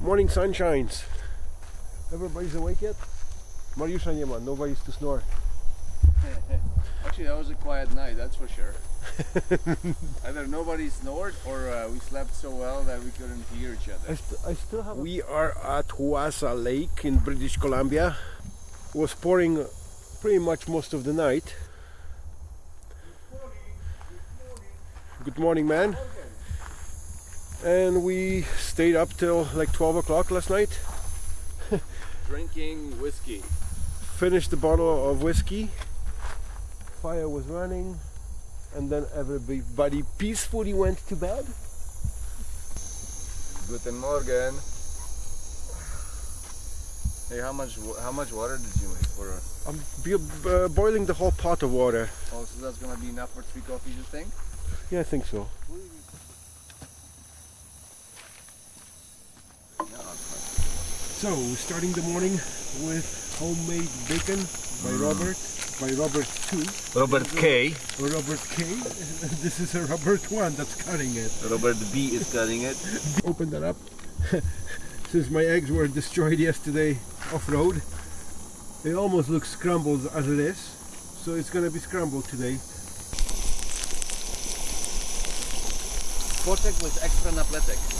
Morning sun shines. Everybody's awake yet? Mariusza nie ma, nobody's to snore. Actually, that was a quiet night, that's for sure. Either nobody snored or uh, we slept so well that we couldn't hear each I, other. st- I still have. We are at Wasa Lake in British Columbia. It was pouring pretty much most of the night. Good morning, man. And we stayed up till like 12 o'clock last night. Drinking whiskey. Finished the bottle of whiskey. Fire was running. And then everybody peacefully went to bed. Guten Morgen. Hey, how much how much water did you make for? I'm b- uh, boiling the whole pot of water. oh, so that's gonna be enough for three coffees, you think? Yeah, I think so. So, starting the morning with homemade bacon by mm. Robert, by Robert 2, Robert K. Robert K. this is a Robert 1 that's cutting it. Robert B is cutting it. Open that up. Since my eggs were destroyed yesterday off-road, it almost looks scrambled as it is. So it's gonna be scrambled today. Poczek with extra napletek.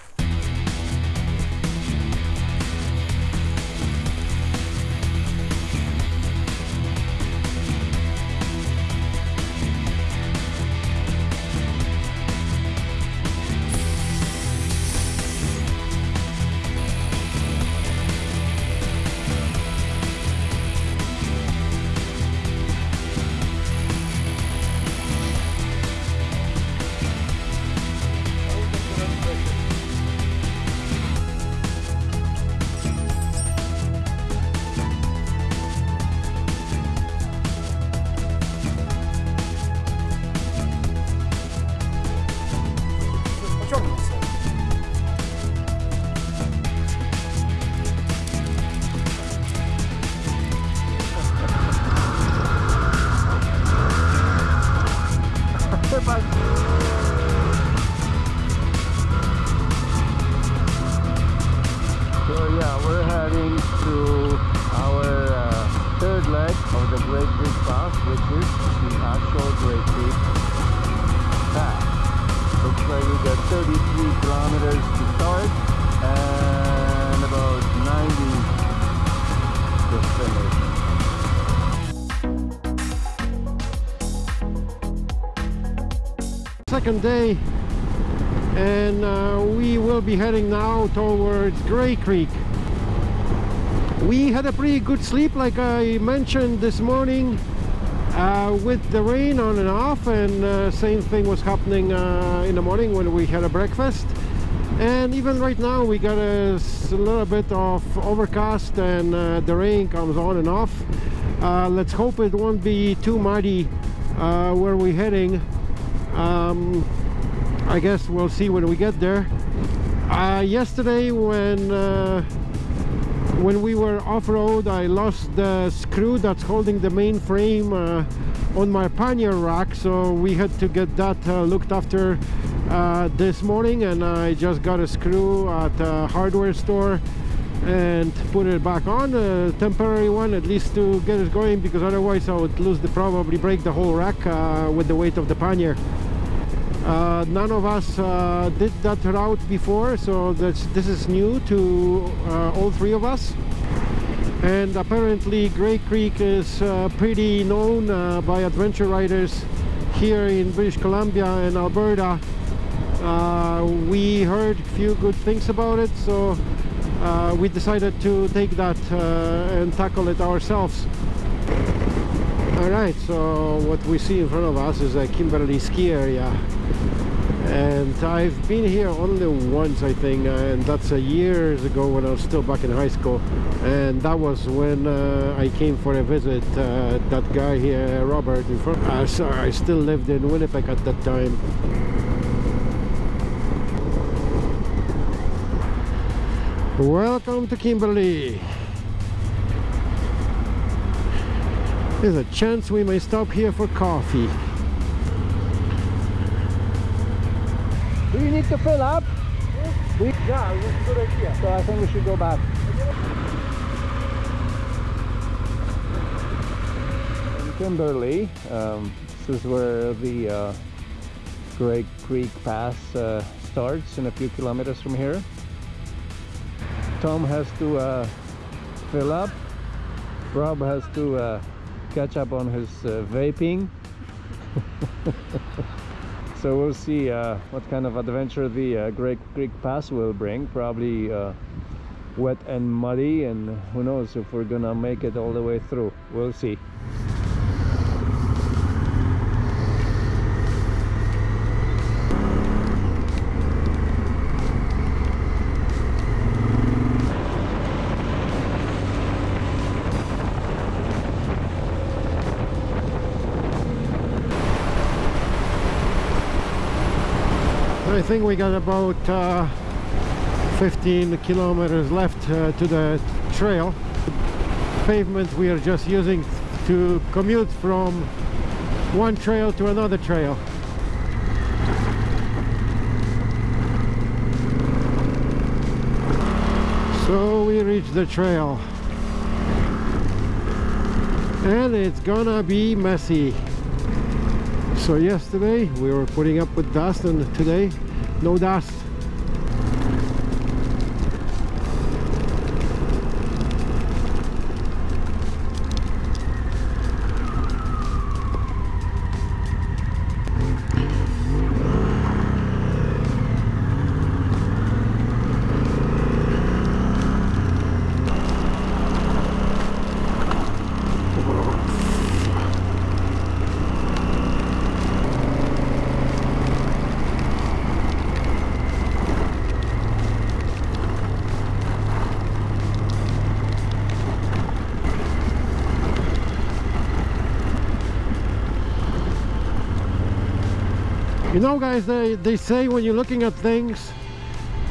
second day and uh, we will be heading now towards Grey Creek. We had a pretty good sleep like I mentioned this morning uh, with the rain on and off and uh, same thing was happening uh, in the morning when we had a breakfast. And even right now we got a little bit of overcast and uh, the rain comes on and off. Uh, let's hope it won't be too muddy where we're heading um, I guess we'll see when we get there. Uh, yesterday when uh, when we were off-road I lost the screw that's holding the main frame uh, on my pannier rack so we had to get that uh, looked after uh, this morning and I just got a screw at a hardware store and put it back on a temporary one at least to get it going because otherwise I would lose the probably break the whole rack uh, with the weight of the pannier uh, none of us uh, did that route before so this is new to uh, all three of us. And apparently Grey Creek is uh, pretty known uh, by adventure riders here in British Columbia and Alberta. Uh, we heard a few good things about it so we decided to take that and tackle it ourselves. Alright, so what we see in front of us is a Kimberley ski area and I've been here only once I think and that's a years ago when I was still back in high school. And that was when uh, I came for a visit uh, that guy here Robert in front. Uh, sorry, I still lived in Winnipeg at that time. Welcome to Kimberley. There's a chance we may stop here for coffee you need to fill up? We, Yeah, that's a good idea. so I think we should go back. In Kimberley, um, this is where the uh, Grey Creek Pass uh, starts in a few kilometers from here. Tom has to uh, fill up. Rob has to uh, catch up on his uh, vaping. so we'll see uh, what kind of adventure the uh, Grey Creek Pass will bring. Probably uh, wet and muddy, and who knows if we're gonna make it all the way through. We'll see. Think we got about uh, 15 kilometers left uh, to the trail. Pavement we are just using to commute from one trail to another trail. So we reached the trail. And it's gonna be messy. So yesterday we were putting up with dust and today no dust. You know guys, they, they say when you're looking at things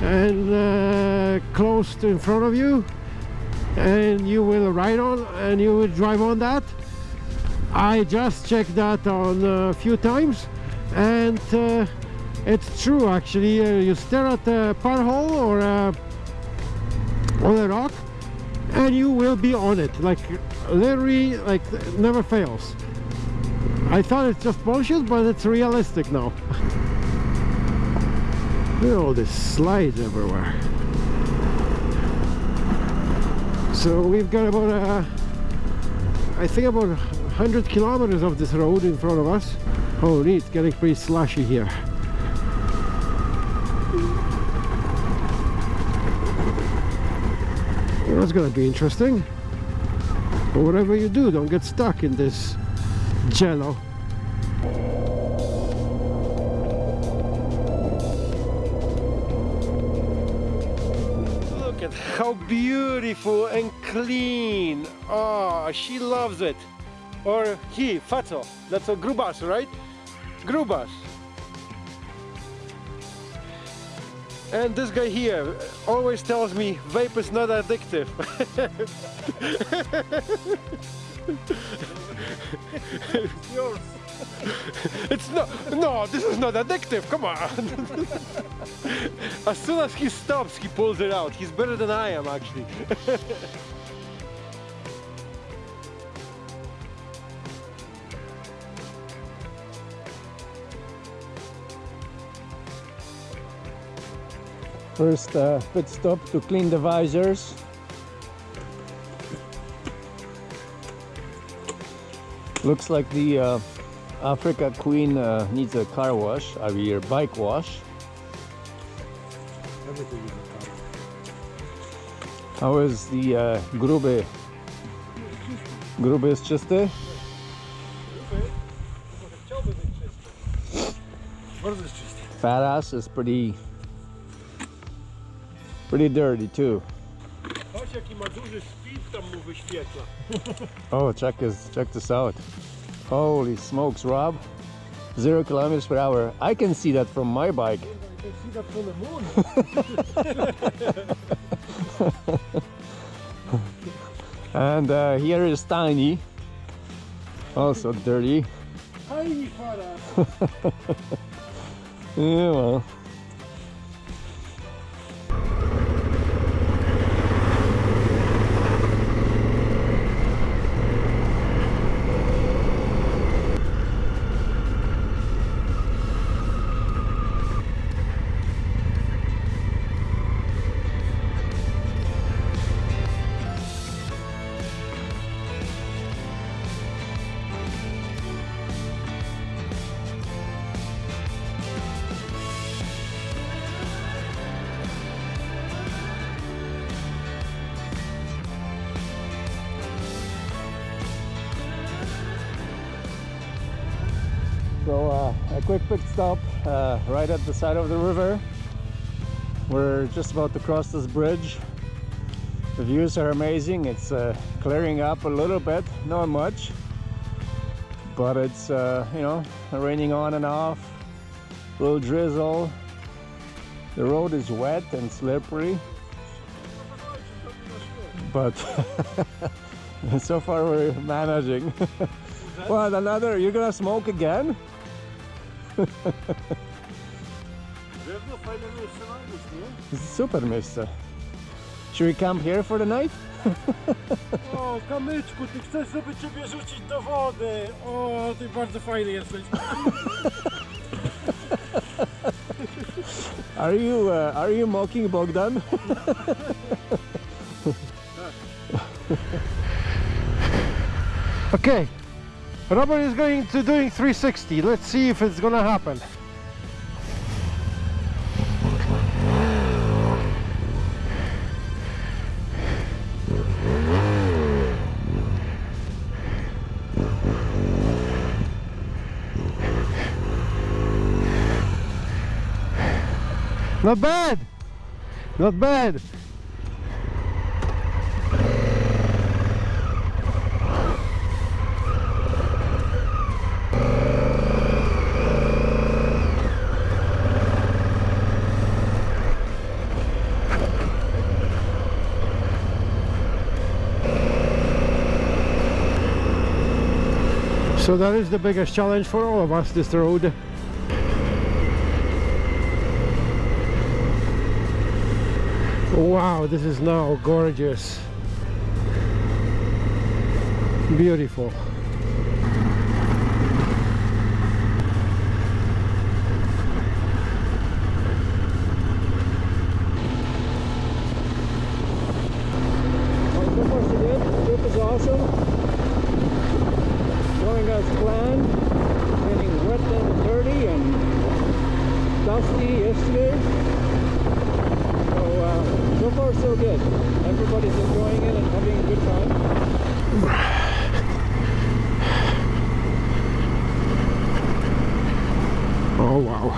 and uh, close to in front of you and you will ride on and you will drive on that. I just checked that on a few times and uh, it's true actually. Uh, you stare at a pothole or uh, on a rock and you will be on it like literally like never fails. I thought it's just bullshit, but it's realistic now. Look at all these slides everywhere. So we've got about, uh, I think about 100 kilometers of this road in front of us. Oh, it's getting pretty slushy here. That's gonna be interesting. But whatever you do, don't get stuck in this jello. Look at how beautiful and clean. Oh, she loves it. Or he, Fato. That's a grubas, right? Grubas. And this guy here always tells me vape is not addictive. Yours. It's not, no, this is not addictive, come on. as soon as he stops, he pulls it out. He's better than I am, actually. First uh, pit stop to clean the visors. Looks like the uh, Africa Queen uh, needs a car wash, I mean bike wash. How is the uh, grube? Grube jest czysty? Bardzo jest czysty. Fat ass is pretty pretty dirty too. Oh, check this check this out. Holy smokes, Rob. Zero kilometers per hour. I can see that from my bike. You can see that from the moon. And uh, here is Tiny. Also dirty. Tiny fara. Yeah, well. Quick pit stop uh, right at the side of the river. We're just about to cross this bridge. The views are amazing. It's uh, clearing up a little bit, not much, but it's uh, you know raining on and off, a little drizzle. The road is wet and slippery, but so far we're managing. what another? You're gonna smoke again? Drewno fajne miejsce na obóz, nie? Super miejsce. Should we camp here for the night? O, kamyczku, ty chcesz, żeby ciebie rzucić do wody. O, ty bardzo fajny jesteś. Are you uh, are you mocking Bogdan? Okay, Robert is going to doing 360. Let's see if it's gonna happen. Not bad. Not bad. So that is the biggest challenge for all of us, this road. Wow, this is now gorgeous. Beautiful. so far so good. The trip is awesome. Going as planned. Getting wet and dirty and dusty yesterday. So uh, so far so good. Everybody's enjoying it and having a good time. Oh wow.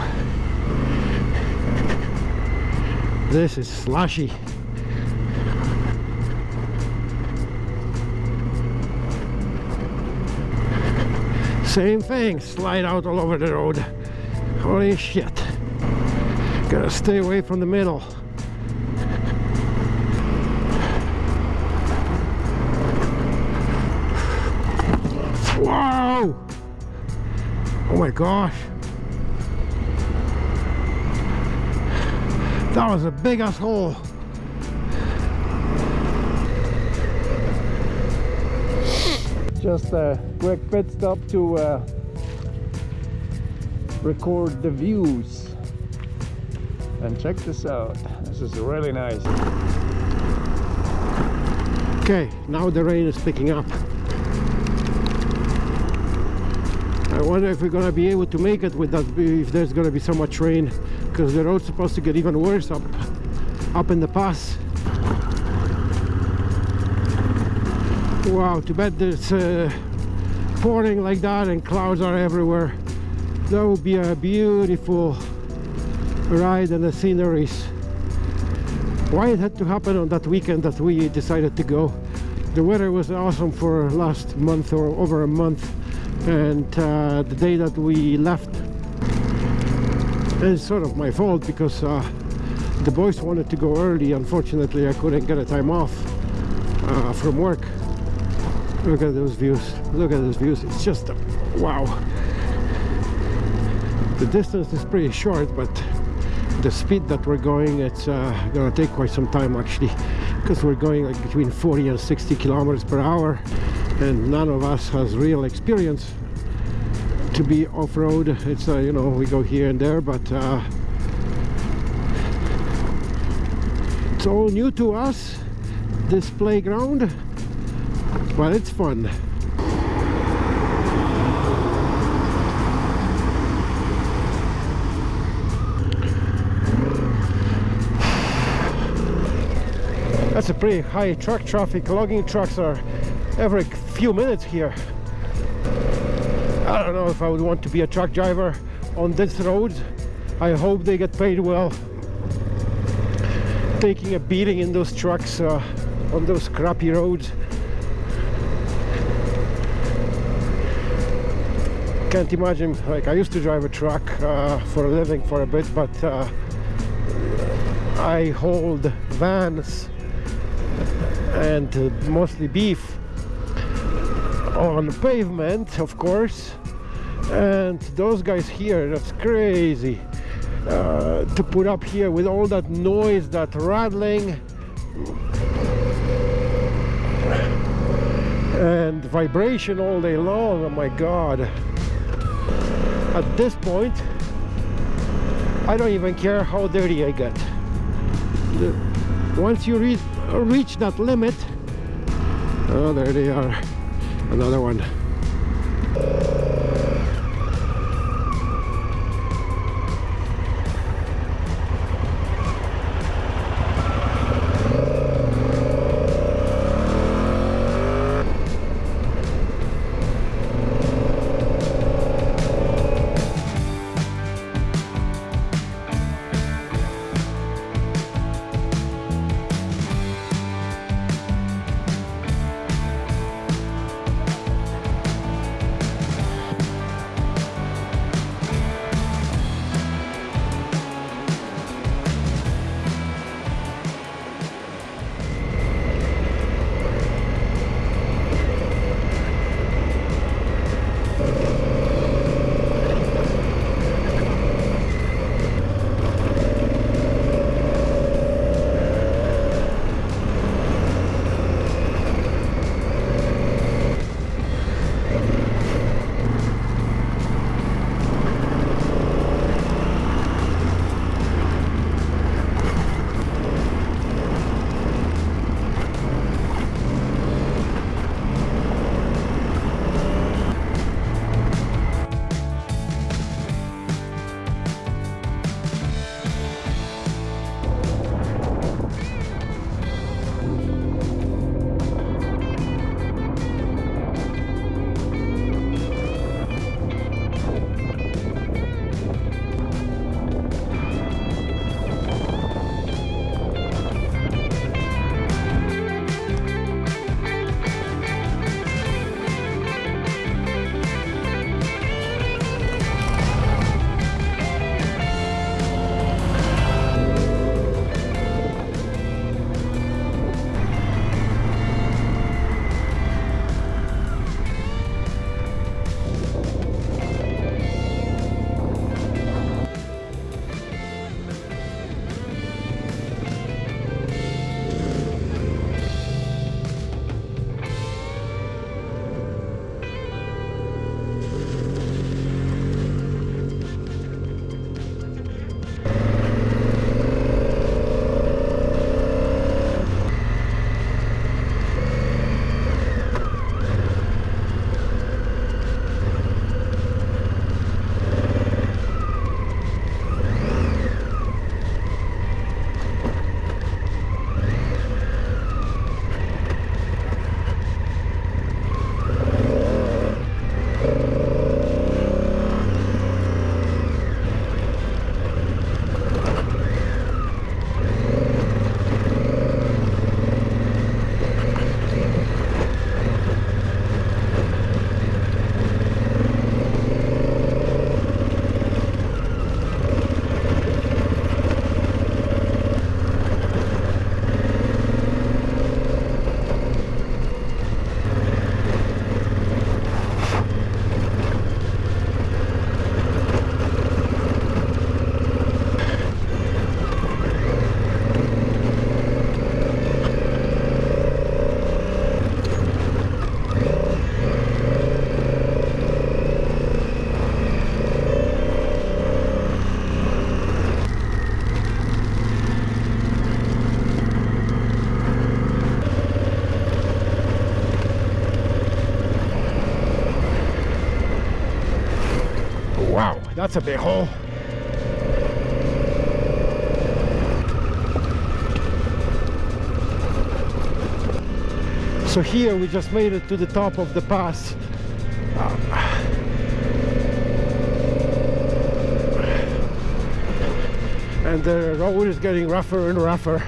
This is slushy. Same thing, slide out all over the road. Holy shit. Gotta stay away from the middle. Wow! Oh my gosh. That was a big ass hole. Just a quick pit stop to uh, record the views. And check this out. This is really nice. Okay, now the rain is picking up. I wonder if we're gonna be able to make it with that if there's gonna be so much rain because the road's supposed to get even worse up up in the pass. Wow, too bad it's uh, pouring like that and clouds are everywhere. That would be a beautiful ride and the sceneries. Why it had to happen on that weekend that we decided to go. The weather was awesome for last month or over a month and uh, the day that we left it's sort of my fault because uh, the boys wanted to go early. Unfortunately I couldn't get a time off uh, from work. Look at those views. Look at those views. It's just uh, wow. The distance is pretty short but the speed that we're going it's uh, gonna take quite some time actually because we're going like between 40 and 60 kilometers per hour and none of us has real experience to be off-road it's uh, you know we go here and there but uh, it's all new to us this playground but it's fun That's a pretty high truck traffic. Logging trucks are every few minutes here. I don't know if I would want to be a truck driver on this road. I hope they get paid well. Taking a beating in those trucks uh, on those crappy roads. Can't imagine, like I used to drive a truck uh, for a living for a bit, but uh, I hold vans and uh, mostly beef on pavement of course and those guys here that's crazy. Uh, to put up here with all that noise that rattling. And vibration all day long oh my god. At this point I don't even care how dirty I get. Once you reach reach that limit oh there they are. Another one Wow, that's a big hole. So here we just made it to the top of the pass. Uh, and the road is getting rougher and rougher.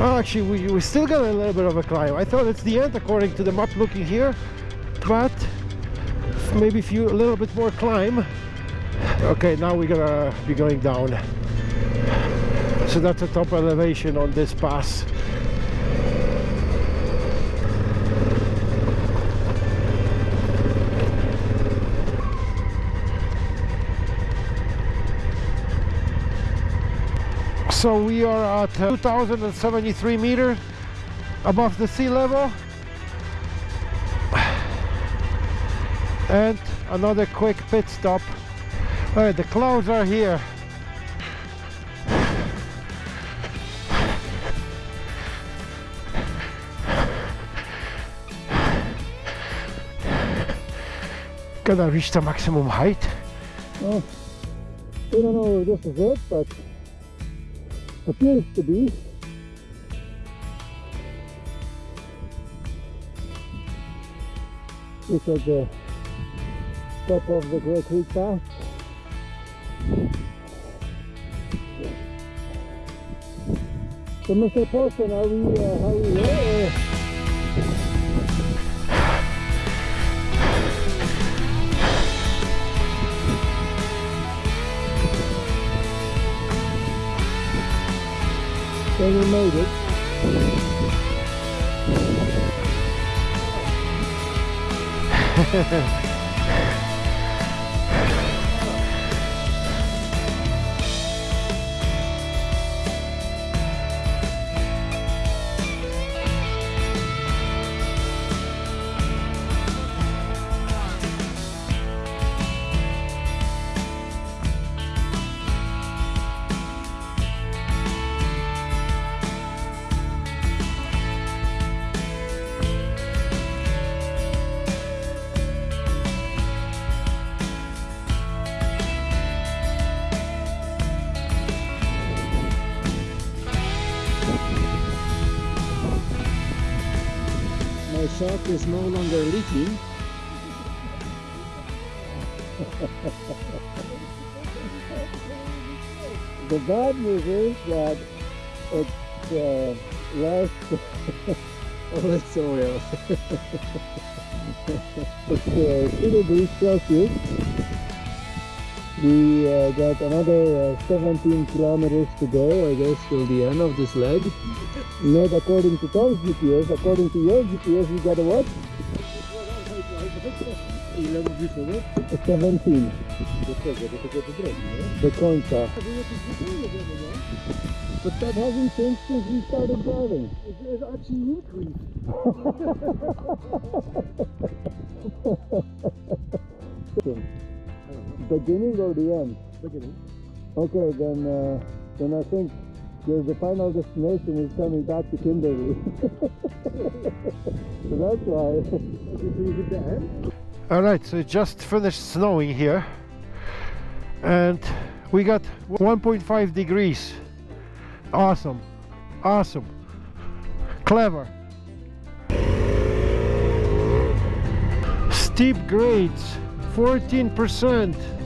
Oh, actually, we, we still got a little bit of a climb. I thought it's the end according to the map looking here, but maybe few a little bit more climb. Okay, now we're gonna be going down. So that's the top elevation on this pass. So we are at uh, 2073 meters above the sea level. And another quick pit stop. Alright, the clouds are here. Gonna reach the maximum height. Well, we don't know if this is it, but appears to be. This is the top of the Grey Creek Pass. So Mr. Paulson, are we, uh, are we? Or? So we made it. shock is no longer leaking. the bad news is that it's uh, less its oil. it's uh, 2 degrees Celsius. We uh, got another uh, 17 kilometers to go, I guess, till the end of this leg. Not according to Tom's GPS, according to your GPS, you got a what? A 17. The Concha. But that hasn't changed since we started driving. It's actually increased. Beginning or the end? Beginning. Okay, then uh, then I think the, the final destination is coming back to Kimberley. so that's why. All right, so it just finished snowing here, and we got 1.5 degrees. Awesome, awesome, clever. Steep grades, 14%.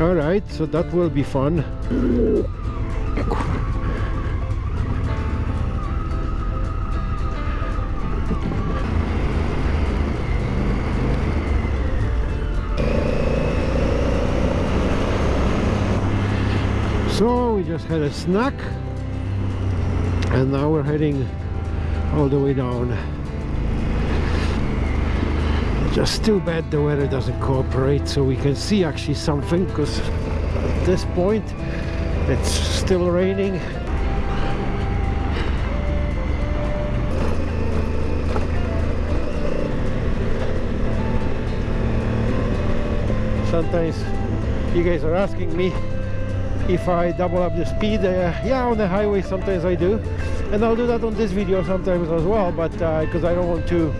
All right, so that will be fun. So we just had a snack and now we're heading all the way down. Just too bad the weather doesn't cooperate so we can see actually something because at this point it's still raining. Sometimes you guys are asking me if I double up the speed uh, yeah on the highway sometimes I do and I'll do that on this video sometimes as well but because I don't want to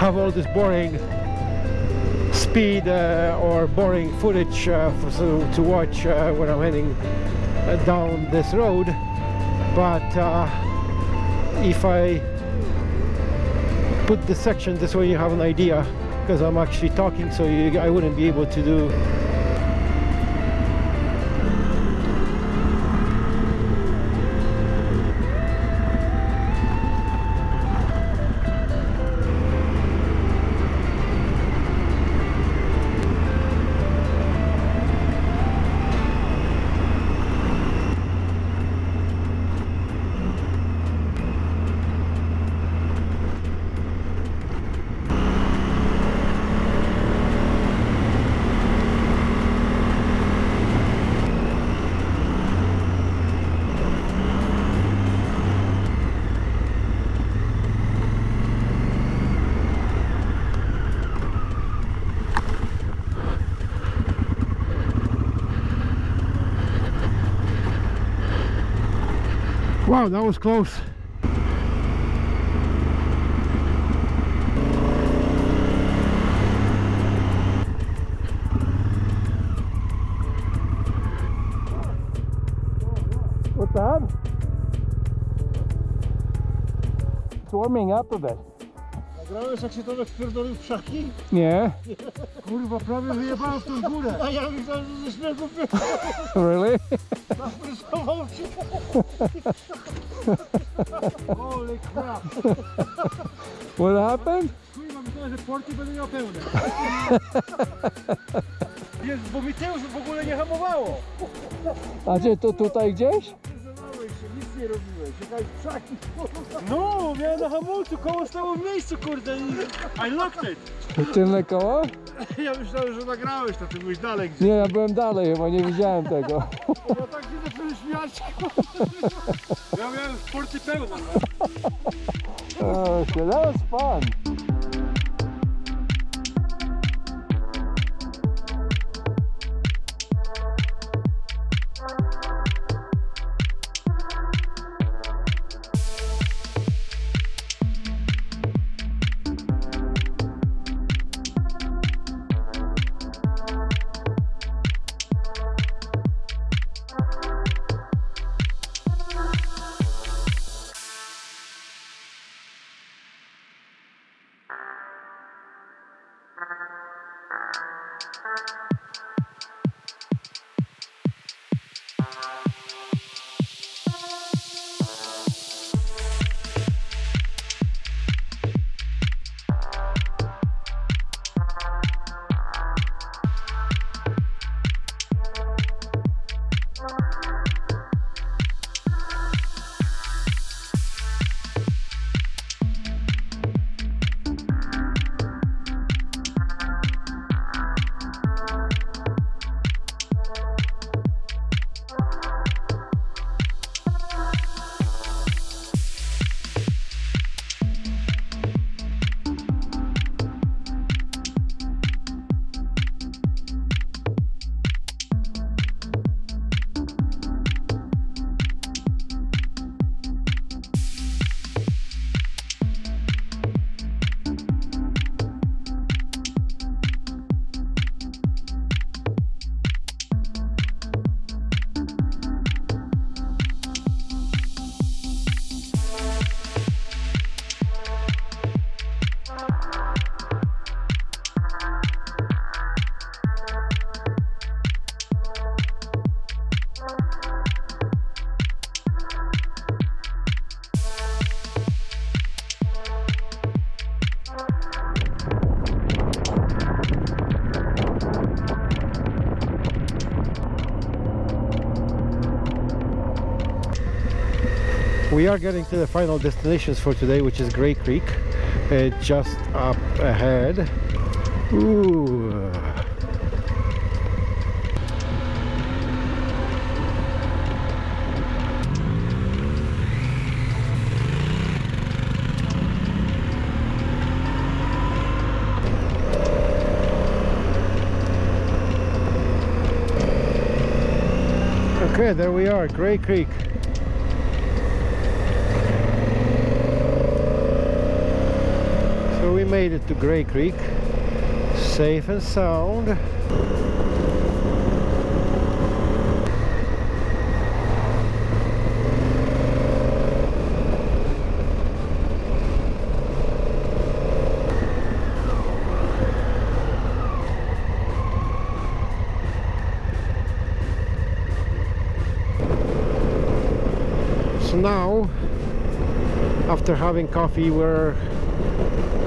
have all this boring speed uh, or boring footage uh, for, so, to watch uh, when I'm heading uh, down this road? But uh, if I put the section this way you have an idea because I'm actually talking so you, I wouldn't be able to do Wow, that was close. What's that? It's warming up a bit. Nagrałeś jak się Tomek wpierdolił w krzaki? Nie? Kurwa, prawie wyjebałem w tą górę. A ja myślałem, że ze śmiechu Really? Wyfryzował się. Holy crap. What happened? Kurwa, myślałem, że porty będę miał pełne. Jest, bo mi tył w ogóle nie hamowało. A gdzie to tutaj gdzieś? Nie robiłeś. W krzaki. No, miałem na hamulcu, koło stało w miejscu, kurde. I I locked it. Tylne koło? Ja myślałem, że nagrałeś to, ty byłeś dalej gdzieś. Nie, ja byłem dalej, chyba nie widziałem tego. Ja tak się zacząłem śmiać. Ja miałem porty pełne. No. Oh, shit, We are getting to the final destinations for today, which is Grey Creek, uh, just up ahead. Ooh. Okay, there we are, Grey Creek. We made it to Grey Creek, safe and sound. So now, after having coffee, we're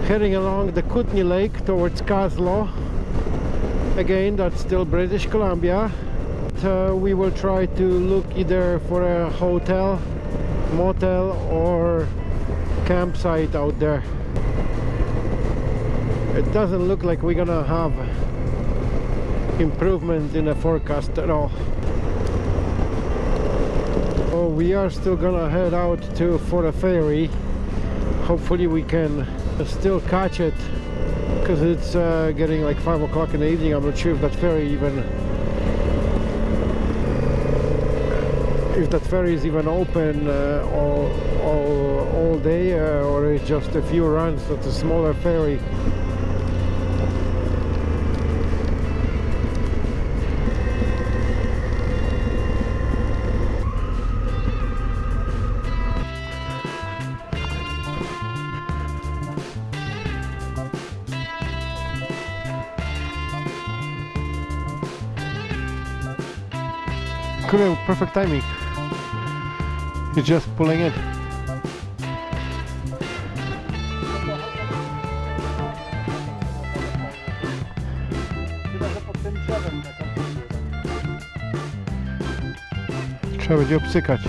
heading along the Kootenay Lake towards Kaslo. Again, that's still British Columbia. Uh, we will try to look either for a hotel, motel, or campsite out there. It doesn't look like we're gonna have improvement in the forecast at all. Oh, we are still gonna head out to for a ferry. Hopefully we can still catch it because it's uh, getting like five o'clock in the evening. I'm not sure if that ferry even if that ferry is even open uh, all, all, all day uh, or it's just a few runs it's a smaller ferry Kurde, perfect timing. You're just pulling in. Trzeba będzie obsykać.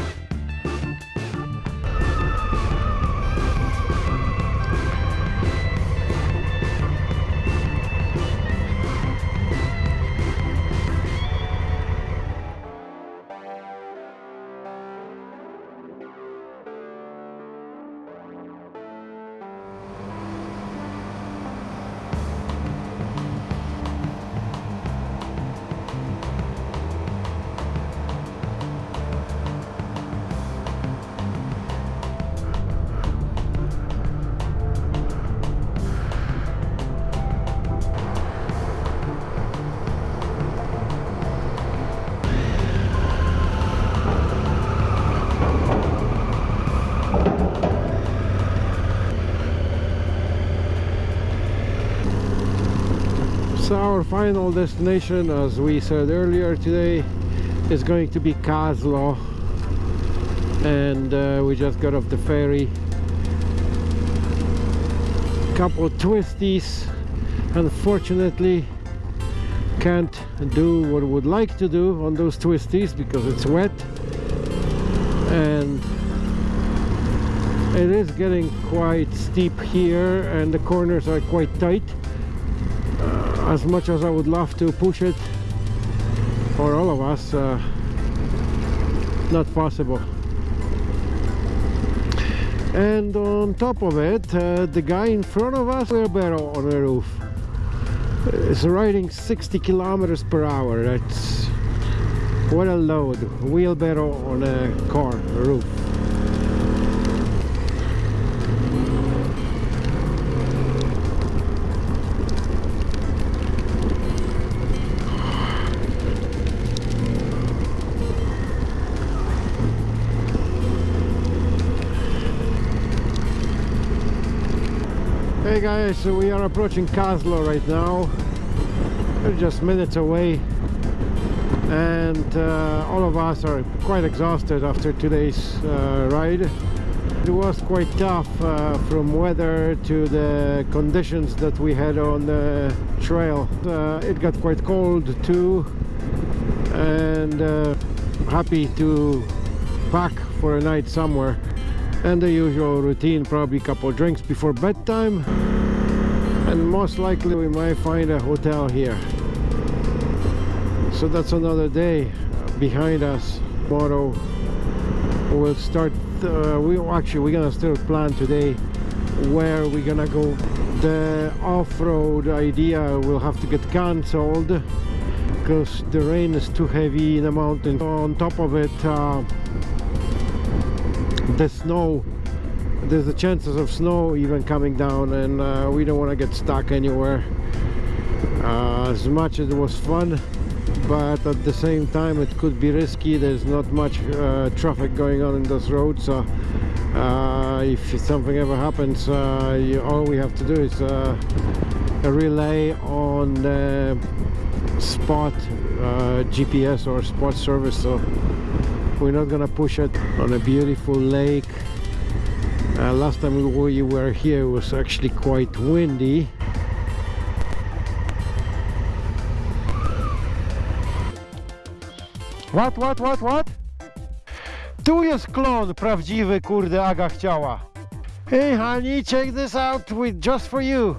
Our final destination, as we said earlier today, is going to be Kaslo. And uh, we just got off the ferry. Couple of twisties. Unfortunately, can't do what we would like to do on those twisties because it's wet. And it is getting quite steep here and the corners are quite tight as much as I would love to push it for all of us uh, not possible. And on top of it uh, the guy in front of us wheelbarrow on the roof is riding 60 kilometers per hour. That's what a load. Wheelbarrow on a car roof Hey guys, so we are approaching Kaslo right now. We're just minutes away and uh, all of us are quite exhausted after today's uh, ride. It was quite tough uh, from weather to the conditions that we had on the trail. Uh, it got quite cold too and uh, happy to pack for a night somewhere and the usual routine probably a couple drinks before bedtime and most likely we might find a hotel here. So that's another day behind us. Tomorrow we'll start uh, we actually we're gonna still plan today where we're gonna go. The off-road idea will have to get cancelled because the rain is too heavy in the mountain on top of it uh, the snow there's the chances of snow even coming down and uh, we don't want to get stuck anywhere. Uh, as much as it was fun but at the same time it could be risky. There's not much uh, traffic going on in those roads so uh, if something ever happens uh, you, all we have to do is uh, a relay on spot GPS or spot service so we're not gonna push it on a beautiful lake uh, last time we were here it was actually quite windy What, what, what, what? Tu jest klon prawdziwy, kurde, Aga chciała. Hey honey, check this out with just for you.